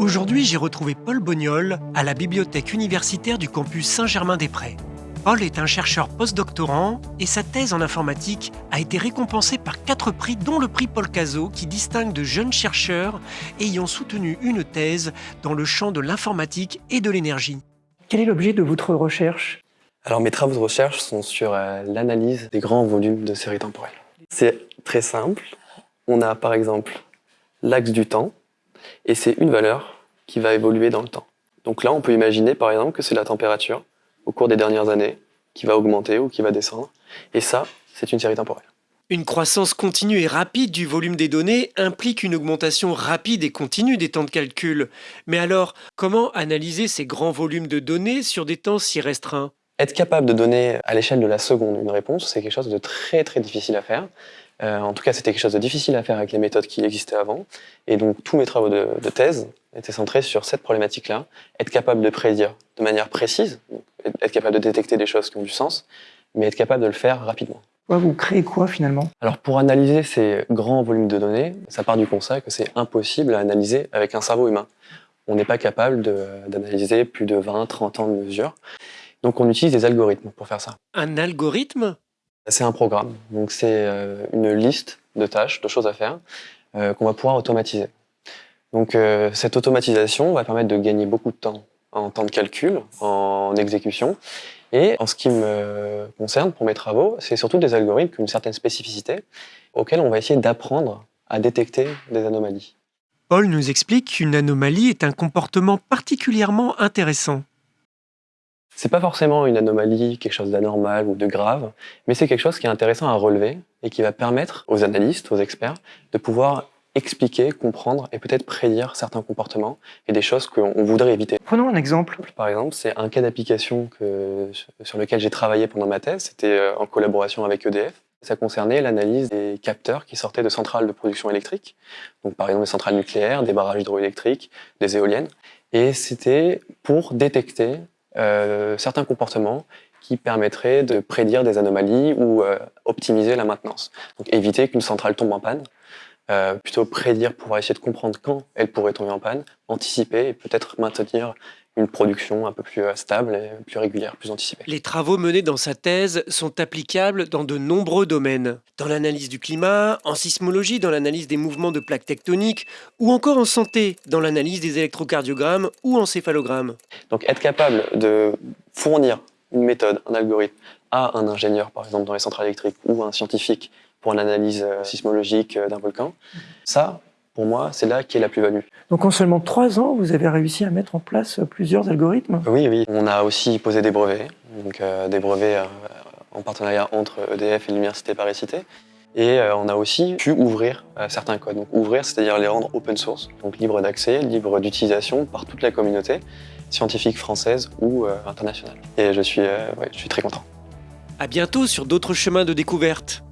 Aujourd'hui, j'ai retrouvé Paul Bognol à la bibliothèque universitaire du campus Saint-Germain-des-Prés. Paul est un chercheur postdoctorant et sa thèse en informatique a été récompensée par quatre prix, dont le prix Paul Cazot, qui distingue de jeunes chercheurs ayant soutenu une thèse dans le champ de l'informatique et de l'énergie. Quel est l'objet de votre recherche? Alors mes travaux de recherche sont sur euh, l'analyse des grands volumes de séries temporelles. C'est très simple. On a par exemple l'axe du temps, et c'est une valeur qui va évoluer dans le temps. Donc là, on peut imaginer par exemple que c'est la température au cours des dernières années qui va augmenter ou qui va descendre. Et ça, c'est une série temporelle. Une croissance continue et rapide du volume des données implique une augmentation rapide et continue des temps de calcul. Mais alors, comment analyser ces grands volumes de données sur des temps si restreints? Être capable de donner à l'échelle de la seconde une réponse, c'est quelque chose de très très difficile à faire. Euh, en tout cas, c'était quelque chose de difficile à faire avec les méthodes qui existaient avant. Et donc, tous mes travaux de, de thèse étaient centrés sur cette problématique-là. Être capable de prédire de manière précise, être capable de détecter des choses qui ont du sens, mais être capable de le faire rapidement. Vous créez quoi finalement? Alors pour analyser ces grands volumes de données, ça part du constat que c'est impossible à analyser avec un cerveau humain. On n'est pas capable d'analyser plus de 20, 30 ans de mesures. Donc on utilise des algorithmes pour faire ça. Un algorithme? C'est un programme. Donc c'est euh, une liste de tâches, de choses à faire euh, qu'on va pouvoir automatiser. Donc euh, cette automatisation va permettre de gagner beaucoup de temps en temps de calcul, en exécution. Et en ce qui me concerne pour mes travaux, c'est surtout des algorithmes qui ont une certaine spécificité auxquels on va essayer d'apprendre à détecter des anomalies. Paul nous explique qu'une anomalie est un comportement particulièrement intéressant. C'est pas forcément une anomalie, quelque chose d'anormal ou de grave, mais c'est quelque chose qui est intéressant à relever et qui va permettre aux analystes, aux experts, de pouvoir expliquer, comprendre et peut-être prédire certains comportements et des choses qu'on voudrait éviter. Prenons un exemple. Par exemple, c'est un cas d'application sur lequel j'ai travaillé pendant ma thèse, c'était euh, en collaboration avec EDF. Ça concernait l'analyse des capteurs qui sortaient de centrales de production électrique, donc par exemple des centrales nucléaires, des barrages hydroélectriques, des éoliennes, et c'était pour détecter euh, certains comportements qui permettraient de prédire des anomalies ou euh, optimiser la maintenance. Donc éviter qu'une centrale tombe en panne, euh, plutôt prédire, pouvoir essayer de comprendre quand elle pourrait tomber en panne, anticiper et peut-être maintenir une production un peu plus euh, stable et plus régulière, plus anticipée. Les travaux menés dans sa thèse sont applicables dans de nombreux domaines. Dans l'analyse du climat, en sismologie, dans l'analyse des mouvements de plaques tectoniques, ou encore en santé, dans l'analyse des électrocardiogrammes ou encéphalogrammes. Donc être capable de fournir une méthode, un algorithme à un ingénieur, par exemple dans les centrales électriques, ou un scientifique pour l'analyse euh, sismologique euh, d'un volcan. Ça, pour moi, c'est là qui est la plus-value. Donc en seulement trois ans, vous avez réussi à mettre en place plusieurs algorithmes Oui, oui. On a aussi posé des brevets, donc euh, des brevets en partenariat entre EDF et l'Université Paris-Cité. Et on a aussi pu ouvrir certains codes. Donc ouvrir, c'est-à-dire les rendre open source, donc libre d'accès, libre d'utilisation par toute la communauté scientifique française ou internationale. Et je suis, ouais, je suis très content. À bientôt sur d'autres chemins de découverte.